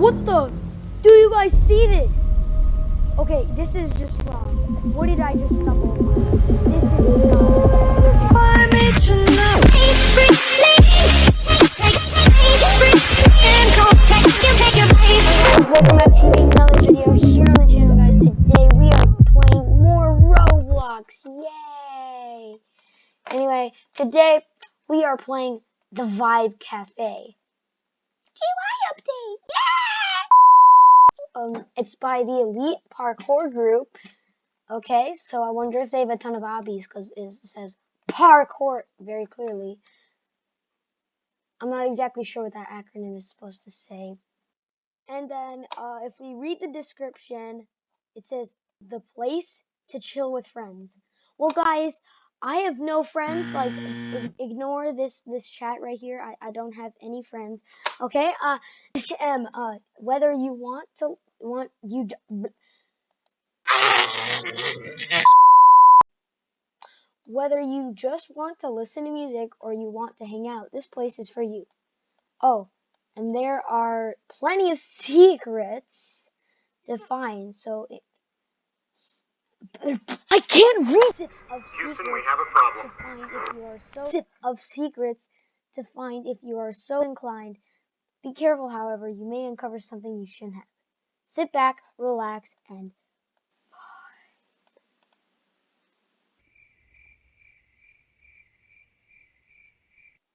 what the? Do you guys see this? Okay, this is just wrong. What did I just stumble upon? This is not. This is Welcome back to another video here on the channel, guys. Today we are playing more Roblox. Yay! Anyway, today we are playing the Vibe Cafe. Um, it's by the Elite Parkour Group. Okay, so I wonder if they have a ton of obbies because it says parkour very clearly. I'm not exactly sure what that acronym is supposed to say. And then uh, if we read the description, it says the place to chill with friends. Well, guys, I have no friends. Like, ignore this this chat right here. I, I don't have any friends. Okay. Uh, uh, whether you want to want you. Whether you just want to listen to music or you want to hang out, this place is for you. Oh, and there are plenty of secrets to find. So it, I can't read it of secrets Houston, we have a problem. to find if you are so of secrets to find if you are so inclined. Be careful, however, you may uncover something you shouldn't have. Sit back, relax, and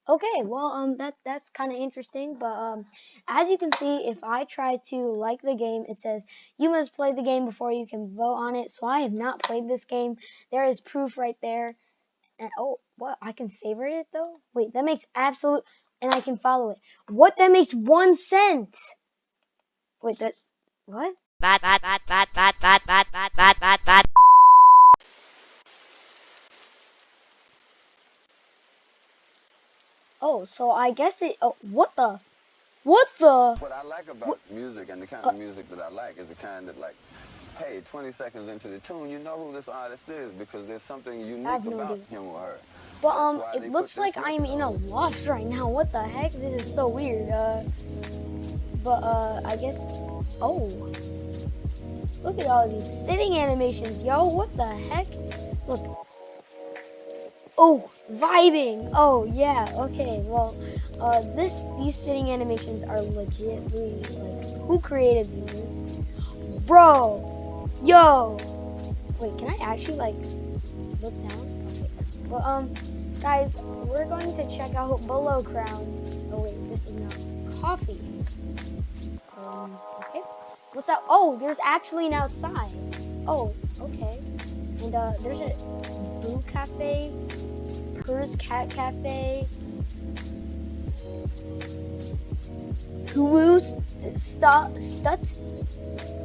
Okay, well, um, that that's kind of interesting, but um, as you can see, if I try to like the game, it says you must play the game before you can vote on it. So I have not played this game. There is proof right there. And oh, what? I can favorite it though. Wait, that makes absolute, and I can follow it. What? That makes one cent. Wait, that what? Bad, bad, bad, bad, bad, bad, bad, bad, bad, bad, bad. Oh, so I guess it. Oh, what the? What the? What I like about What- music and the kind Uh, of music that I like is the kind that like, hey, 20 seconds into the tune, you know who this artist is because there's something unique have no about idea. him or her. But That's um, why they it looks like I'm in a on. loft right now. What the heck? This is so weird. Uh, but uh, I guess. Oh, look at all these sitting animations, yo. What the heck? Look. Oh, vibing. Oh yeah. Okay. Well, uh, this these sitting animations are legitly like who created these? Bro, yo. Wait, can I actually like look down? Okay. Well, um, guys, we're going to check out Below Crown. Oh wait, this is not coffee. Um, okay. What's out? Oh, there's actually an outside. Oh, okay. And uh, there's a Boo Cafe, Purrs Cat Cafe, Hulu's Stut, Stut,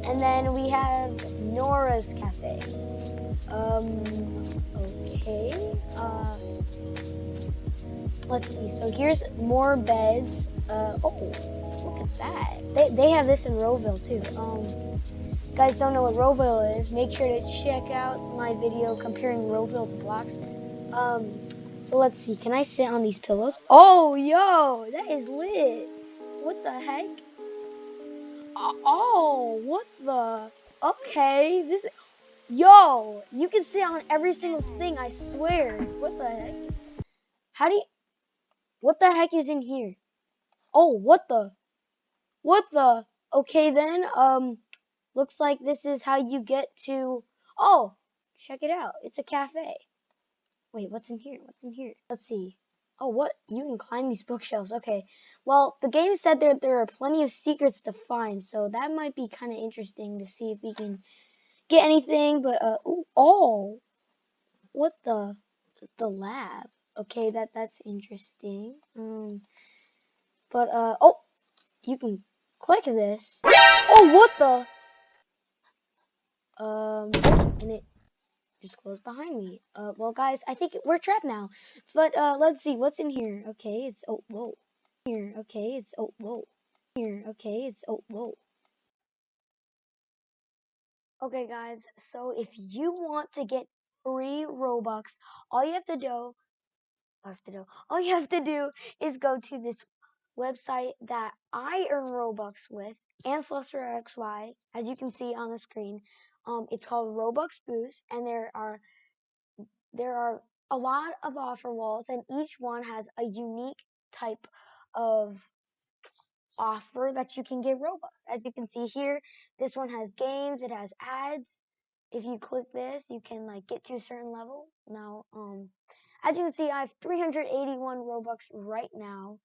and then we have Nora's Cafe. Um, okay. Uh, let's see. So here's more beds. Uh, oh, look at that. They, they have this in RoVille too. Um, guys don't know what RoVille is, make sure to check out my video comparing RoVille to Bloxman. Um, so let's see. Can I sit on these pillows? Oh, yo, that is lit. What the heck? Oh, oh, what the? Okay, this. Yo, you can sit on every single thing. I swear. What the heck? How do you? What the heck is in here? Oh, what the? What the? Okay then. Um, looks like this is how you get to. Oh, check it out. It's a cafe. Wait, what's in here? What's in here? Let's see. Oh, what? You can climb these bookshelves. Okay. Well, the game said that there are plenty of secrets to find, so that might be kind of interesting to see if we can get anything. But uh, ooh, oh, what the the lab? Okay, that that's interesting. Um, but uh, oh, you can click this. Oh, what the? Um, and it just closed behind me. Uh, well, guys, I think we're trapped now. But uh, let's see what's in here. Okay, it's oh whoa. Here, okay, it's oh whoa. Here, okay, it's oh whoa. Okay, guys. So if you want to get free Robux, all you have to do, all you have to do, all you have to do is go to this website that I earn Robux with, Ancestor as you can see on the screen. Um, it's called Robux Boost, and there are there are a lot of offer walls, and each one has a unique type of offer that you can get Robux. As you can see here, this one has games, it has ads. If you click this, you can like get to a certain level. Now, um, as you can see, I have 381 Robux right now.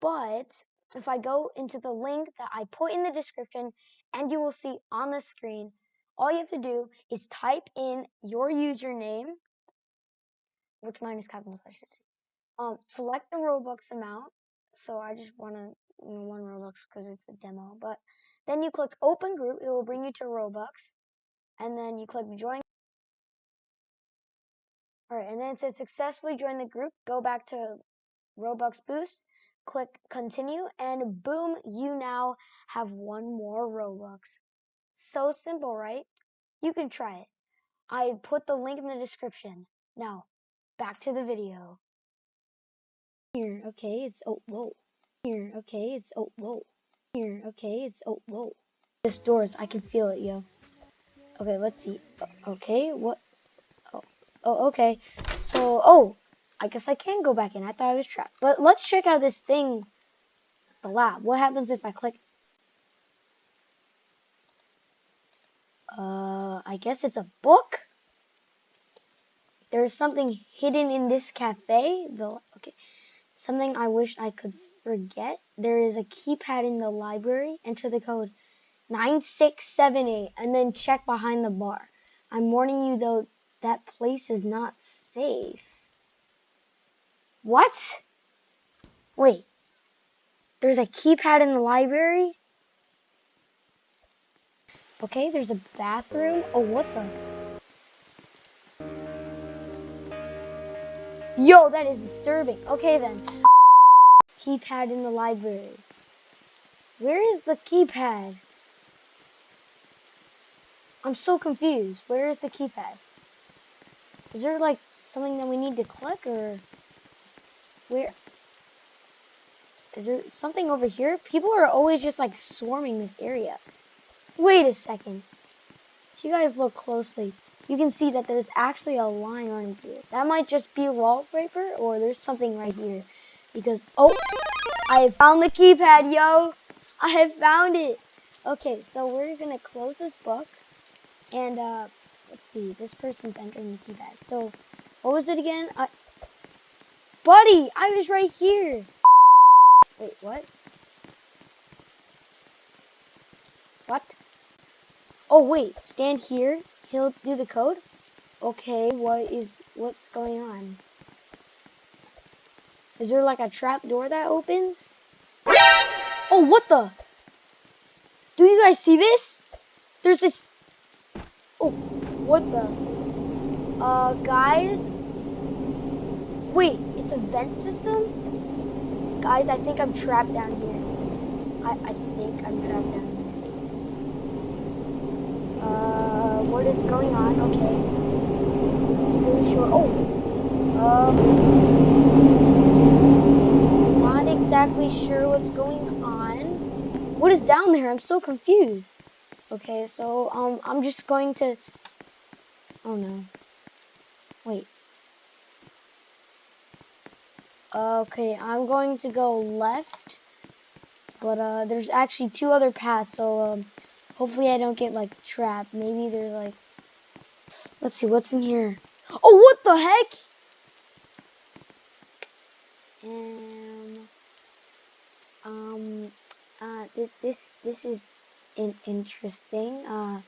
But if I go into the link that I put in the description and you will see on the screen, all you have to do is type in your username, which mine is capital letters. Um, select the Robux amount. So I just want to you know, one Robux because it's a demo. But then you click open group. It will bring you to Robux. And then you click join. Alright, and then it says successfully join the group. Go back to Robux Boost. Click continue. And boom, you now have one more Robux. So simple, right? You can try it. I put the link in the description. Now, back to the video. Here, okay, it's, oh, whoa. Here, okay, it's, oh, whoa. Here, okay, it's, oh, whoa. This doors, I can feel it, yo. Okay, let's see. Okay, what? Oh, oh, okay. So, oh, I guess I can go back in. I thought I was trapped. But let's check out this thing, the lab. What happens if I click? Uh, I guess it's a book. There's something hidden in this cafe. The okay, something I wish I could forget. There is a keypad in the library. Enter the code 9678 and then check behind the bar. I'm warning you though, that place is not safe. What? Wait. There's a keypad in the library? Okay, there's a bathroom. Oh, what the? Yo, that is disturbing. Okay then. Keypad in the library. Where is the keypad? I'm so confused. Where is the keypad? Is there like something that we need to click or where? Is there something over here? People are always just like swarming this area. Wait a second. If you guys look closely, you can see that there's actually a line running through it. That might just be wallpaper or there's something right here. Because, oh, I found the keypad, yo. I have found it. Okay, so we're going to close this book. And, uh, let's see. This person's entering the keypad. So, what was it again? I, buddy, I was right here. Wait? What? Oh, wait. Stand here. He'll do the code? Okay, what is, what's going on? Is there like a trap door that opens? Oh, what the? Do you guys see this? There's this, oh, what the? Uh, guys? Wait, it's a vent system? Guys, I think I'm trapped down here. I, I think I'm trapped down. Uh, what is going on? Okay. Really sure. Oh. Um. Not exactly sure what's going on. What is down there? I'm so confused. Okay, so um, I'm just going to. Oh no. Wait. Okay, I'm going to go left, but uh, there's actually two other paths, so um, hopefully I don't get like trapped. Maybe there's like, let's see what's in here. Oh, what the heck? Um, um, uh, this this is in interesting. Uh,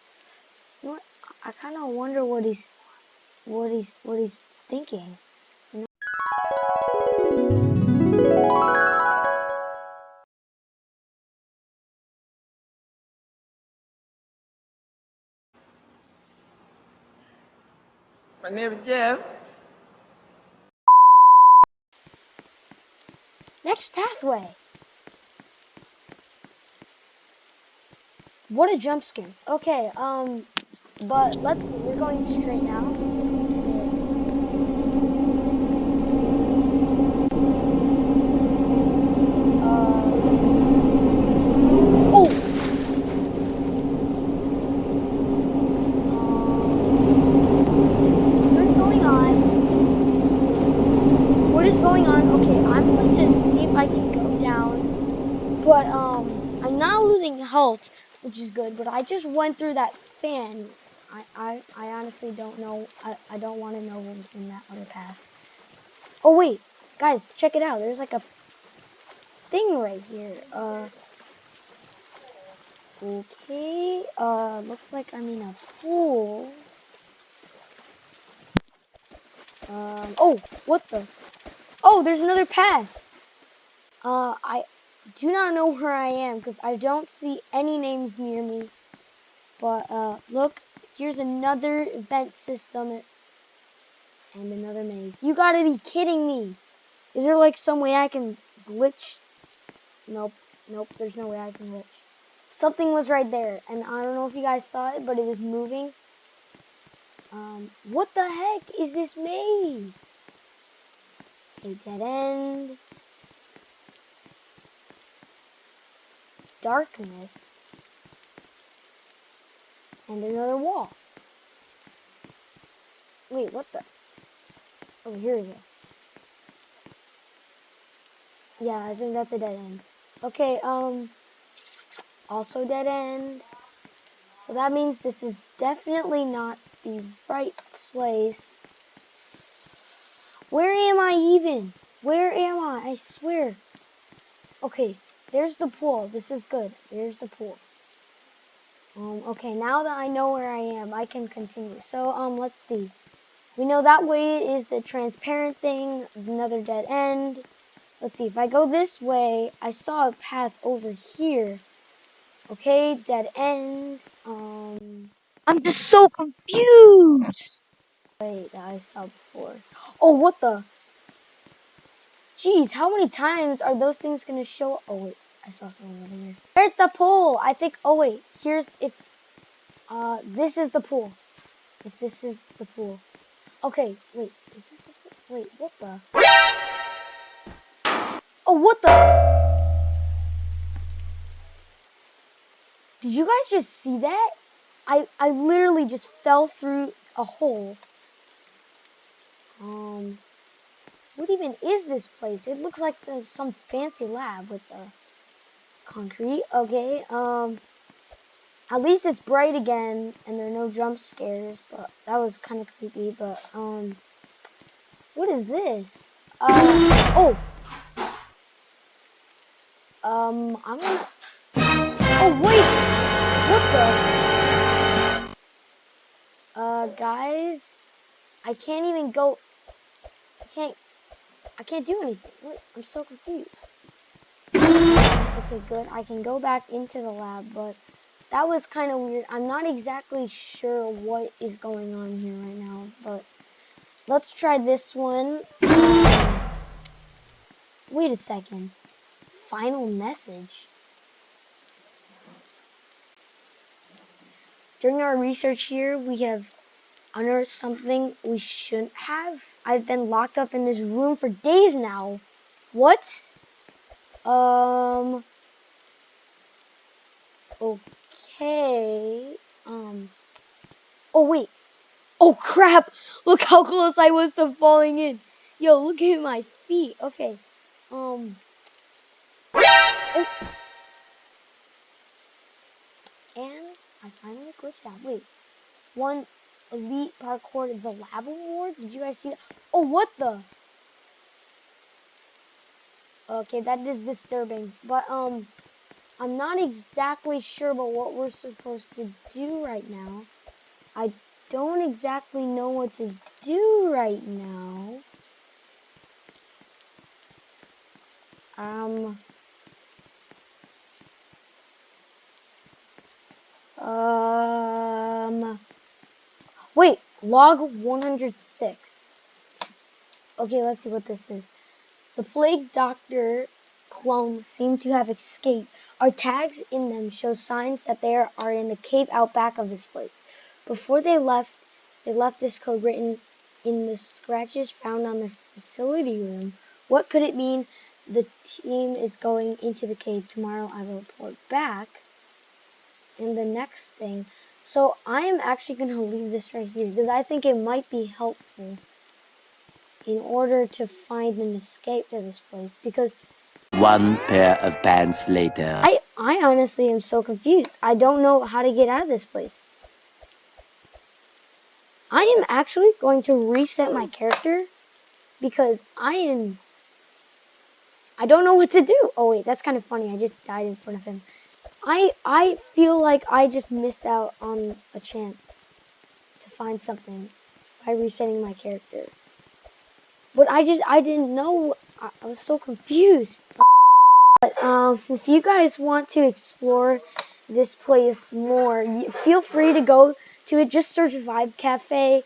you know? I kind of wonder what he's, what he's, what he's thinking. My name is Jeff. Next pathway. What a jump scare. Okay, um, but let's, we're going straight now. But um, I'm not losing health, which is good. But I just went through that fan. I I, I honestly don't know. I, I don't want to know what was in that other path. Oh wait, guys, check it out. There's like a thing right here. Uh. Okay, uh, looks like I'm in a pool. Um, oh, what the? Oh, there's another path. Uh, I do not know where I am because I don't see any names near me. But, uh, look, here's another vent system and another maze. You gotta be kidding me. Is there like some way I can glitch? Nope, nope, there's no way I can glitch something was right there. And I don't know if you guys saw it, but it was moving. Um, what the heck is this maze? A dead end. Darkness. And another wall. Wait, what the? Oh, here we go. Yeah, I think that's a dead end. Okay, um also dead end. So that means this is definitely not the right place. Where am I even? Where am I? I swear. Okay, there's the pool. This is good. There's the pool. Um, okay, now that I know where I am, I can continue. So, um, let's see. We know that way is the transparent thing, another dead end. Let's see, if I go this way, I saw a path over here. Okay, dead end. Um, I'm just so confused. Wait, I saw before. Oh, what the? Jeez, how many times are those things gonna show? Oh wait, I saw something over here. There's the pool. I think. Oh wait, here's if. Uh, this is the pool. If this is the pool. Okay, wait. Is this the pool? Wait, what the? Oh, what the? Did you guys just see that? I, I literally just fell through a hole. Um, what even is this place? It looks like some fancy lab with the concrete. Okay, um, at least it's bright again and there are no jump scares, but that was kind of creepy, but, um, what is this? Uh, oh, um, I'm gonna, Oh, wait! What the? Uh, guys, I can't even go, I can't, I can't do anything. I'm so confused. Okay, good. I can go back into the lab, but that was kind of weird. I'm not exactly sure what is going on here right now, but let's try this one. Wait a second. Final message. During our research here, we have unearthed something we shouldn't have. I've been locked up in this room for days now. What? Um. Okay. Um. Oh, wait. Oh, crap. Look how close I was to falling in. Yo, look at my feet. Okay. Um. Oh. And I finally glitched out. Wait, one elite parkour the lab award. Did you guys see that? Oh, what the? Okay, that is disturbing. But um, I'm not exactly sure about what we're supposed to do right now. I don't exactly know what to do right now. Um. Um, wait, log 106. Okay, let's see what this is. The plague doctor clones seem to have escaped. Our tags in them show signs that they are in the cave out back of this place. Before they left, they left this code written in the scratches found on the facility room. What could it mean? The team is going into the cave tomorrow. I will report back And the next thing. So I am actually going to leave this right here because I think it might be helpful in order to find an escape to this place because One pair of pants later. I, I honestly am so confused. I don't know how to get out of this place. I am actually going to reset my character because I am. I don't know what to do. Oh wait, that's kind of funny. I just died in front of him. I I feel like I just missed out on a chance to find something by resetting my character. But I just I didn't know. I, I was so confused. But um, if you guys want to explore this place more, feel free to go to it. Just search Vibe Cafe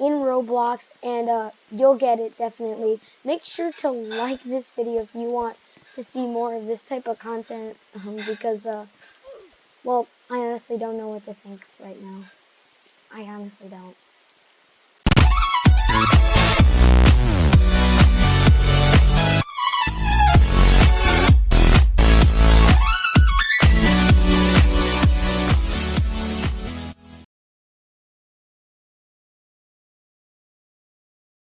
in Roblox, and uh, you'll get it definitely. Make sure to like this video if you want to see more of this type of content, um, because uh, well, I honestly don't know what to think right now. I honestly don't.